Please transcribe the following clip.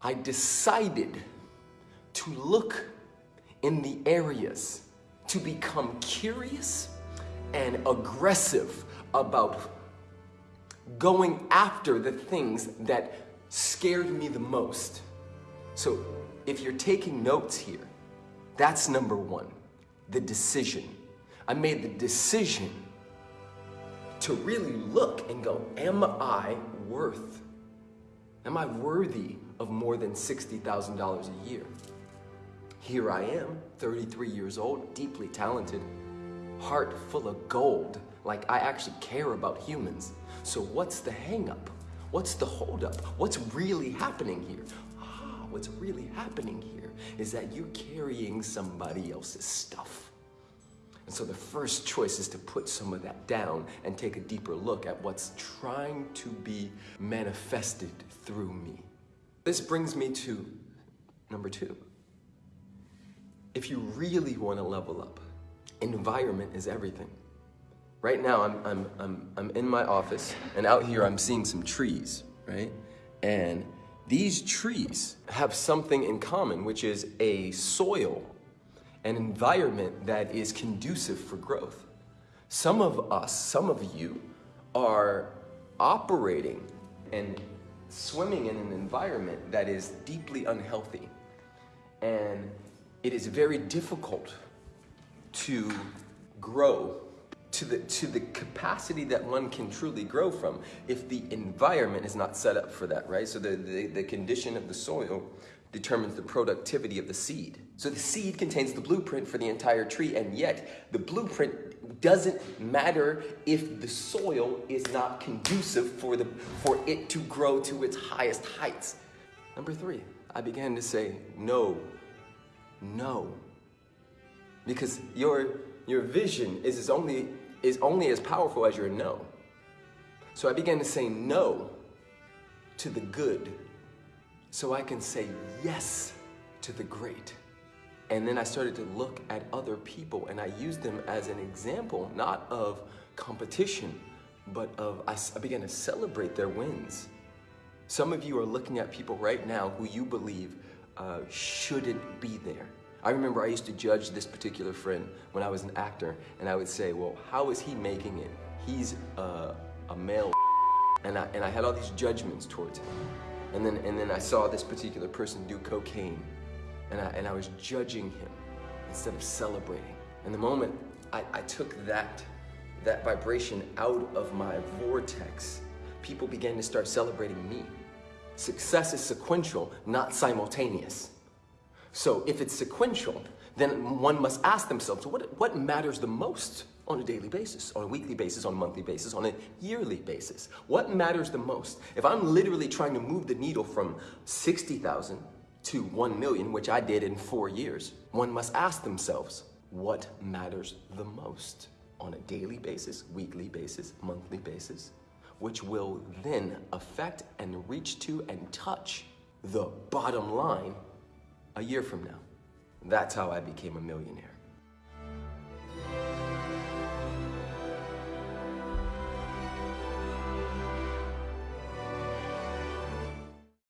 I decided to look in the areas to become curious and aggressive about going after the things that scared me the most. So if you're taking notes here, that's number one, the decision. I made the decision to really look and go, am I worth, am I worthy of more than $60,000 a year? Here I am, 33 years old, deeply talented, heart full of gold, like I actually care about humans. So what's the hangup? What's the holdup? What's really happening here? Ah, what's really happening here is that you're carrying somebody else's stuff. And so the first choice is to put some of that down and take a deeper look at what's trying to be manifested through me. This brings me to number two. If you really want to level up, environment is everything. Right now, I'm, I'm, I'm, I'm in my office, and out here I'm seeing some trees, right? And these trees have something in common, which is a soil, an environment that is conducive for growth. Some of us, some of you, are operating and swimming in an environment that is deeply unhealthy. And it is very difficult to grow to the, to the capacity that one can truly grow from if the environment is not set up for that, right? So the, the, the condition of the soil determines the productivity of the seed. So the seed contains the blueprint for the entire tree, and yet the blueprint doesn't matter if the soil is not conducive for, the, for it to grow to its highest heights. Number three, I began to say, no, no. Because your, your vision is, is, only, is only as powerful as your no. So I began to say no to the good so I can say yes to the great. And then I started to look at other people and I used them as an example, not of competition, but of, I, began to celebrate their wins. Some of you are looking at people right now who you believe uh, shouldn't be there. I remember I used to judge this particular friend when I was an actor, and I would say, well, how is he making it? He's uh, a male, and I, and I had all these judgments towards him. And then, and then I saw this particular person do cocaine, and I, and I was judging him instead of celebrating. And the moment I, I took that, that vibration out of my vortex, people began to start celebrating me. Success is sequential, not simultaneous. So if it's sequential, then one must ask themselves, what, what matters the most on a daily basis, on a weekly basis, on a monthly basis, on a yearly basis? What matters the most? If I'm literally trying to move the needle from 60,000 to 1 million, which I did in four years, one must ask themselves, what matters the most on a daily basis, weekly basis, monthly basis, which will then affect and reach to and touch the bottom line a year from now. That's how I became a millionaire.